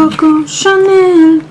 Coco Chanel.